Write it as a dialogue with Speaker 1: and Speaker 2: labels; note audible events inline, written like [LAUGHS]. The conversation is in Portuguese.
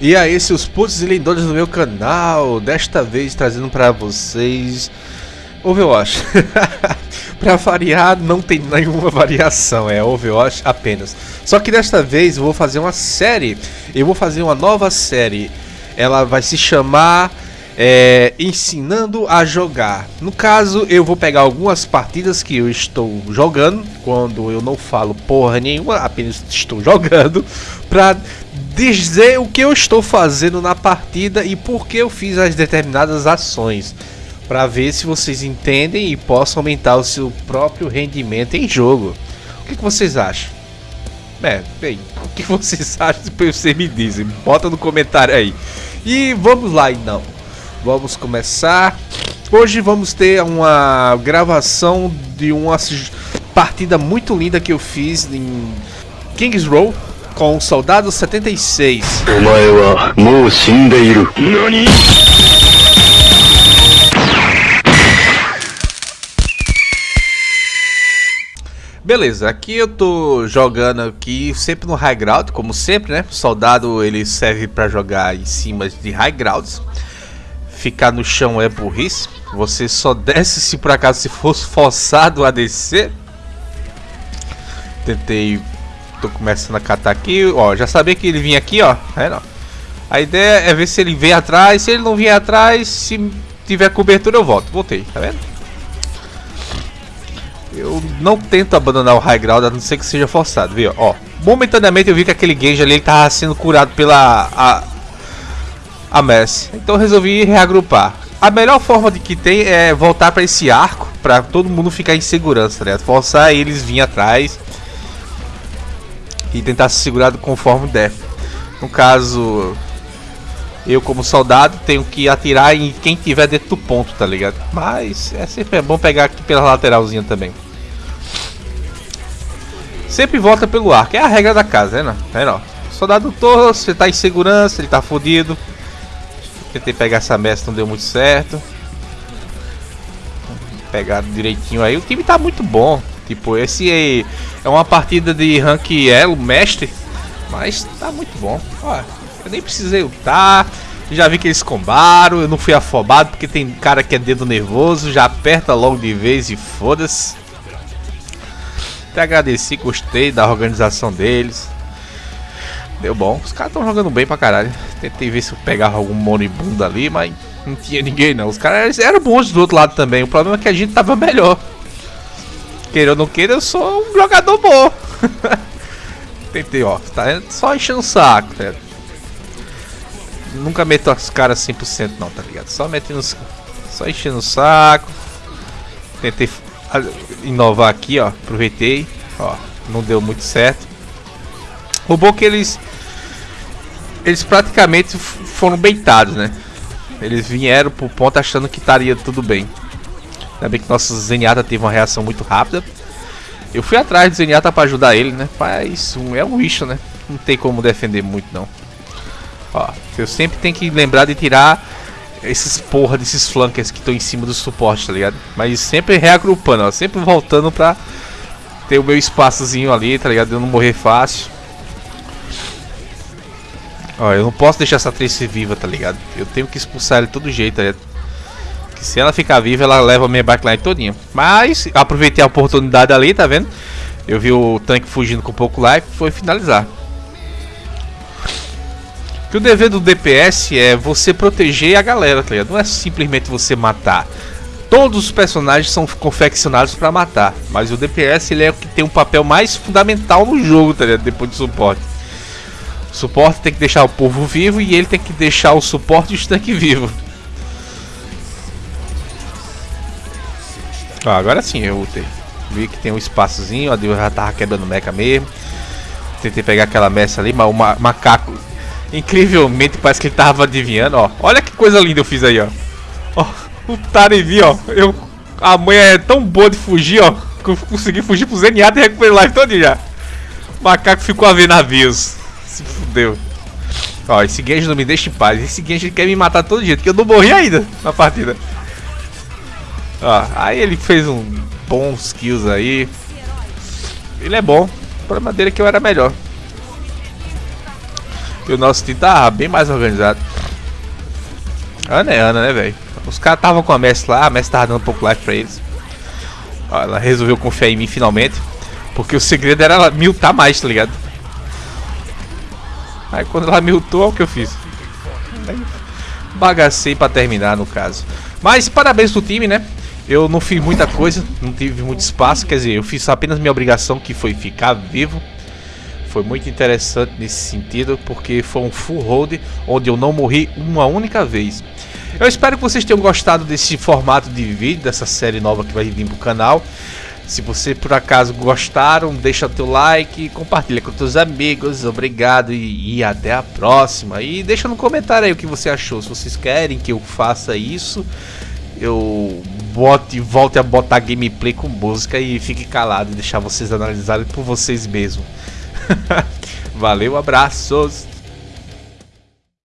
Speaker 1: E aí, seus putos e lindores do meu canal, desta vez trazendo pra vocês Overwatch. [LAUGHS] pra variar, não tem nenhuma variação, é Overwatch apenas. Só que desta vez eu vou fazer uma série, eu vou fazer uma nova série. Ela vai se chamar é, Ensinando a Jogar. No caso, eu vou pegar algumas partidas que eu estou jogando, quando eu não falo porra nenhuma, apenas estou jogando, pra dizer o que eu estou fazendo na partida e por que eu fiz as determinadas ações. Para ver se vocês entendem e possam aumentar o seu próprio rendimento em jogo. O que, que vocês acham? É, bem, o que vocês [LAUGHS] acham? Depois vocês me dizem, bota no comentário aí. E vamos lá então. Vamos começar. Hoje vamos ter uma gravação de uma partida muito linda que eu fiz em Kings Row com o Soldado 76. Beleza, aqui eu tô jogando aqui sempre no high ground, como sempre, né? O soldado ele serve para jogar em cima de high grounds. Ficar no chão é burrice. Você só desce se por acaso se fosse forçado a descer. Tentei tô começando a catar aqui, ó, já sabia que ele vinha aqui, ó, é não. A ideia é ver se ele vem atrás, se ele não vier atrás, se tiver cobertura eu volto, voltei, tá vendo? Eu não tento abandonar o high ground, a não ser que seja forçado, viu? Ó, momentaneamente eu vi que aquele Genji ali ele tava sendo curado pela a, a Messi. Então resolvi reagrupar. A melhor forma de que tem é voltar para esse arco, para todo mundo ficar em segurança, né? Forçar eles vir atrás e tentar se segurar conforme der. No caso, eu como soldado tenho que atirar em quem tiver dentro do ponto, tá ligado? Mas é sempre bom pegar aqui pela lateralzinha também. Sempre volta pelo arco, é a regra da casa, né? É não. Soldado torto, você tá em segurança, ele tá fodido. Tentei pegar essa mestra, não deu muito certo. Pegar direitinho aí. O time tá muito bom. Tipo, esse é, é uma partida de rank elo, mestre, mas tá muito bom. Ó, eu nem precisei lutar, já vi que eles combaram, eu não fui afobado porque tem cara que é dedo nervoso, já aperta logo de vez e foda-se. Até agradeci, gostei da organização deles. Deu bom, os caras estão jogando bem pra caralho. Tentei ver se eu pegava algum moribundo ali, mas não tinha ninguém não. Os caras eram bons do outro lado também, o problema é que a gente tava melhor. Queira ou não queira, eu sou um jogador bom. [LAUGHS] Tentei, ó. Tá só enchendo o saco, tá Nunca meto as caras 100% não, tá ligado? Só metendo Só enchendo o saco. Tentei inovar aqui, ó. Aproveitei. Ó, não deu muito certo. O bom é que eles... Eles praticamente foram beitados, né? Eles vieram pro ponto achando que estaria tudo bem. Ainda bem que nosso Zenyatta teve uma reação muito rápida. Eu fui atrás do Zenyatta pra ajudar ele, né? Mas é um bicho, né? Não tem como defender muito, não. Ó, eu sempre tenho que lembrar de tirar esses porra desses flankers que estão em cima do suporte, tá ligado? Mas sempre reagrupando, ó. Sempre voltando pra ter o meu espaçozinho ali, tá ligado? Eu não morrer fácil. Ó, eu não posso deixar essa Trace viva, tá ligado? Eu tenho que expulsar ele de todo jeito, tá ligado? Se ela ficar viva, ela leva a minha backline todinha. Mas aproveitei a oportunidade ali, tá vendo? Eu vi o tanque fugindo com pouco life, foi finalizar. Que o dever do DPS é você proteger a galera, tá ligado? Não é simplesmente você matar. Todos os personagens são confeccionados para matar, mas o DPS ele é o que tem um papel mais fundamental no jogo, tá ligado? Depois do suporte. O suporte tem que deixar o povo vivo e ele tem que deixar o suporte e o tanque vivo. Ó, agora sim eu ultei. Vi que tem um espaçozinho, a Deus já tava quebrando mecha mesmo. Tentei pegar aquela mecha ali, mas o ma macaco, incrivelmente, parece que ele tava adivinhando, ó. Olha que coisa linda eu fiz aí, ó. Ó, o Tarevi, ó. Eu, a mãe é tão boa de fugir, ó. Que eu consegui fugir pro Zenyatta e recuperar life todo já. O macaco ficou a ver navios. Se fudeu. Ó, esse Genji não me deixa em paz. Esse Genji quer me matar todo jeito, que eu não morri ainda na partida. Ó, aí ele fez um bons kills aí. Ele é bom. O problema dele é que eu era melhor. E o nosso time tá bem mais organizado. Ana é Ana, né, velho? Os caras estavam com a Messi lá, a Messi tava dando um pouco life pra eles. Ó, ela resolveu confiar em mim finalmente. Porque o segredo era ela miltar mais, tá ligado? Aí quando ela miltou, olha o que eu fiz. Bagacei pra terminar, no caso. Mas parabéns pro time, né? Eu não fiz muita coisa, não tive muito espaço, quer dizer, eu fiz apenas minha obrigação que foi ficar vivo. Foi muito interessante nesse sentido, porque foi um full hold onde eu não morri uma única vez. Eu espero que vocês tenham gostado desse formato de vídeo, dessa série nova que vai vir pro canal. Se você por acaso gostaram, deixa o teu like, compartilha com teus amigos, obrigado e, e, até a próxima. E deixa no comentário aí o que você achou, se vocês querem que eu faça isso, eu bote, volte a botar gameplay com música e fique calado e deixar vocês analisarem por vocês mesmos. [LAUGHS] Valeu, abraços!